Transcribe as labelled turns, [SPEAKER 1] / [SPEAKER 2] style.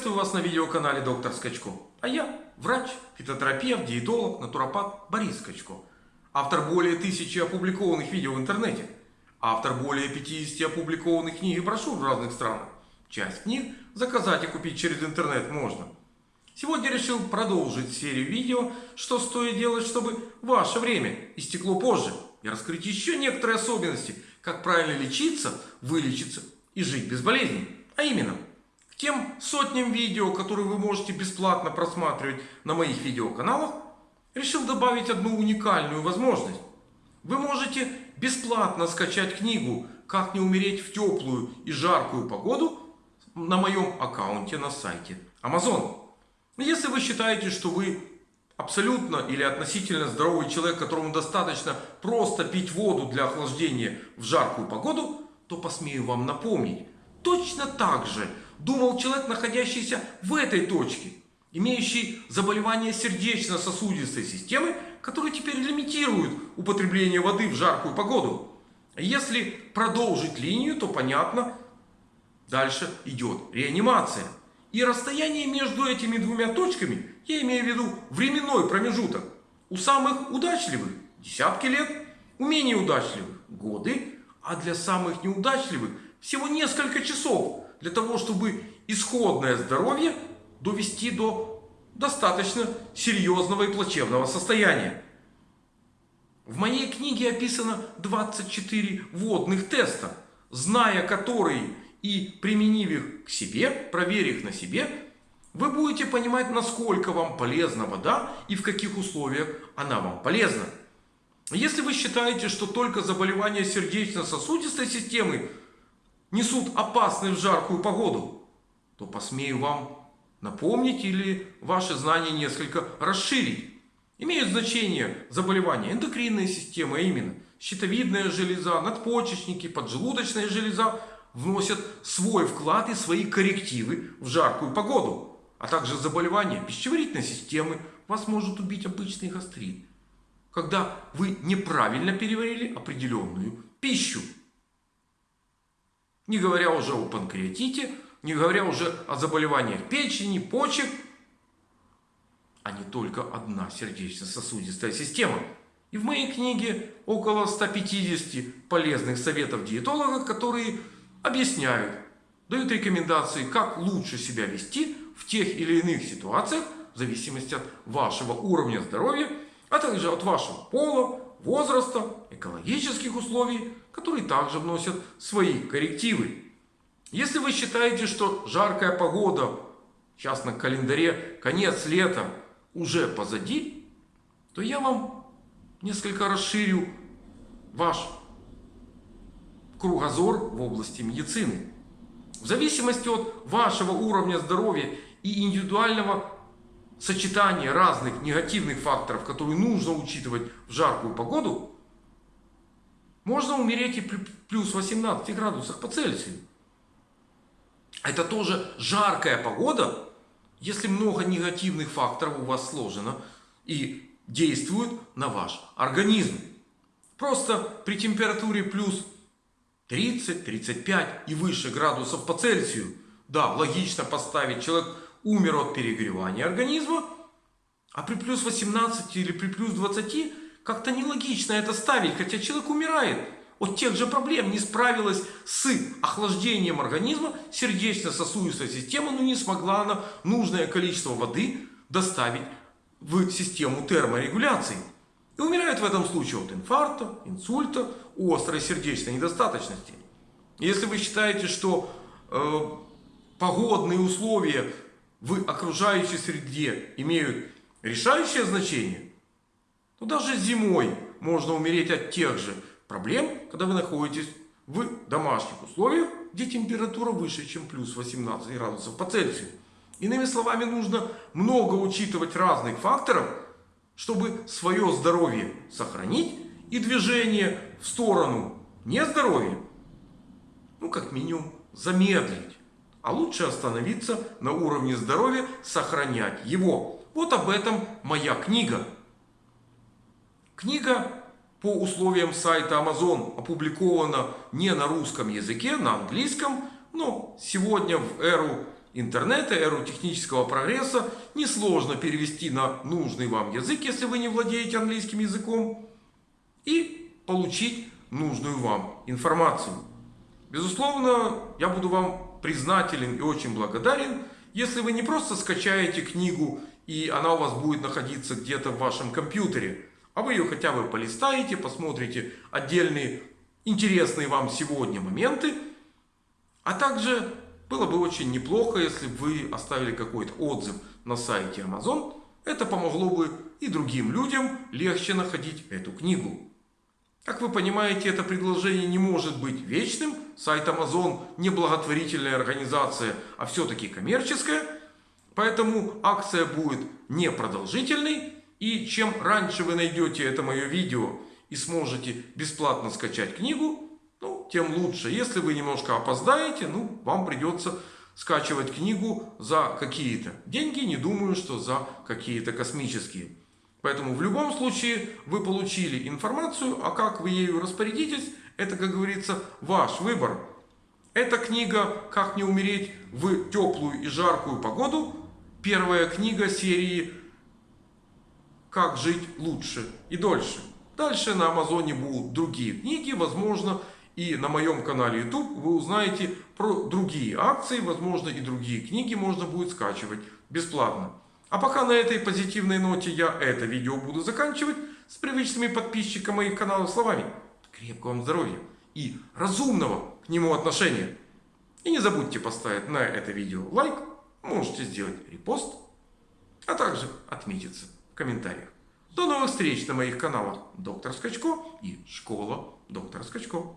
[SPEAKER 1] Приветствую вас на видеоканале Доктор Скачко. А я врач, фитотерапевт, диетолог, натуропат Борис Скачко. Автор более тысячи опубликованных видео в интернете. Автор более 50 опубликованных книг и брошюр в разных странах. Часть книг заказать и купить через интернет можно. Сегодня решил продолжить серию видео, что стоит делать, чтобы ваше время истекло позже. И раскрыть еще некоторые особенности, как правильно лечиться, вылечиться и жить без болезней. А именно – тем сотням видео, которые вы можете бесплатно просматривать на моих видеоканалах, решил добавить одну уникальную возможность. Вы можете бесплатно скачать книгу «Как не умереть в теплую и жаркую погоду» на моем аккаунте на сайте Amazon. Если вы считаете, что вы абсолютно или относительно здоровый человек, которому достаточно просто пить воду для охлаждения в жаркую погоду, то посмею вам напомнить. Точно так же думал человек, находящийся в этой точке, имеющий заболевание сердечно-сосудистой системы, которые теперь лимитируют употребление воды в жаркую погоду. Если продолжить линию, то понятно, дальше идет реанимация. И расстояние между этими двумя точками, я имею в виду временной промежуток, у самых удачливых десятки лет, у менее удачливых годы, а для самых неудачливых всего несколько часов для того, чтобы исходное здоровье довести до достаточно серьезного и плачевного состояния. В моей книге описано 24 водных теста, зная которые и применив их к себе, проверив их на себе, вы будете понимать, насколько вам полезна вода и в каких условиях она вам полезна. Если вы считаете, что только заболевания сердечно-сосудистой системы несут опасность в жаркую погоду, то посмею вам напомнить или ваши знания несколько расширить. Имеют значение заболевания эндокринной системы, а именно щитовидная железа, надпочечники, поджелудочная железа вносят свой вклад и свои коррективы в жаркую погоду. А также заболевания пищеварительной системы вас может убить обычный гастрит. Когда вы неправильно переварили определенную пищу. Не говоря уже о панкреатите, не говоря уже о заболеваниях печени, почек, а не только одна сердечно-сосудистая система. И в моей книге около 150 полезных советов диетолога, которые объясняют, дают рекомендации, как лучше себя вести в тех или иных ситуациях, в зависимости от вашего уровня здоровья, а также от вашего пола, возраста, экологических условий, которые также вносят свои коррективы. Если вы считаете, что жаркая погода, сейчас на календаре конец лета, уже позади, то я вам несколько расширю ваш кругозор в области медицины. В зависимости от вашего уровня здоровья и индивидуального сочетание разных негативных факторов, которые нужно учитывать в жаркую погоду, можно умереть и при плюс 18 градусах по Цельсию. Это тоже жаркая погода, если много негативных факторов у вас сложено и действуют на ваш организм. Просто при температуре плюс 30, 35 и выше градусов по Цельсию, да, логично поставить человек умер от перегревания организма, а при плюс 18 или при плюс 20 как-то нелогично это ставить, хотя человек умирает от тех же проблем, не справилась с охлаждением организма, сердечно-сосудистая система, но не смогла она нужное количество воды доставить в систему терморегуляции. И умирает в этом случае от инфаркта, инсульта, острой сердечной недостаточности. Если вы считаете, что э, погодные условия в окружающей среде имеют решающее значение, то даже зимой можно умереть от тех же проблем, когда вы находитесь в домашних условиях, где температура выше, чем плюс 18 градусов по Цельсию. Иными словами, нужно много учитывать разных факторов, чтобы свое здоровье сохранить и движение в сторону нездоровья, ну как минимум замедлить. А лучше остановиться на уровне здоровья, сохранять его. Вот об этом моя книга. Книга по условиям сайта Amazon опубликована не на русском языке, на английском. Но сегодня в эру интернета, эру технического прогресса несложно перевести на нужный вам язык, если вы не владеете английским языком, и получить нужную вам информацию. Безусловно, я буду вам признателен и очень благодарен, если вы не просто скачаете книгу и она у вас будет находиться где-то в вашем компьютере, а вы ее хотя бы полистаете, посмотрите отдельные интересные вам сегодня моменты, а также было бы очень неплохо, если бы вы оставили какой-то отзыв на сайте Amazon. Это помогло бы и другим людям легче находить эту книгу. Как вы понимаете, это предложение не может быть вечным. Сайт Amazon не благотворительная организация, а все-таки коммерческая. Поэтому акция будет непродолжительной. И чем раньше вы найдете это мое видео и сможете бесплатно скачать книгу, ну, тем лучше. Если вы немножко опоздаете, ну, вам придется скачивать книгу за какие-то деньги. Не думаю, что за какие-то космические. Поэтому в любом случае вы получили информацию, а как вы ею распорядитесь, это, как говорится, ваш выбор. Эта книга «Как не умереть в теплую и жаркую погоду» первая книга серии «Как жить лучше и дольше». Дальше на Амазоне будут другие книги, возможно, и на моем канале YouTube вы узнаете про другие акции, возможно, и другие книги можно будет скачивать бесплатно. А пока на этой позитивной ноте я это видео буду заканчивать с привычными подписчиками моих каналов словами. Крепкого вам здоровья и разумного к нему отношения. И не забудьте поставить на это видео лайк, можете сделать репост, а также отметиться в комментариях. До новых встреч на моих каналах Доктор Скачко и Школа Доктора Скачко.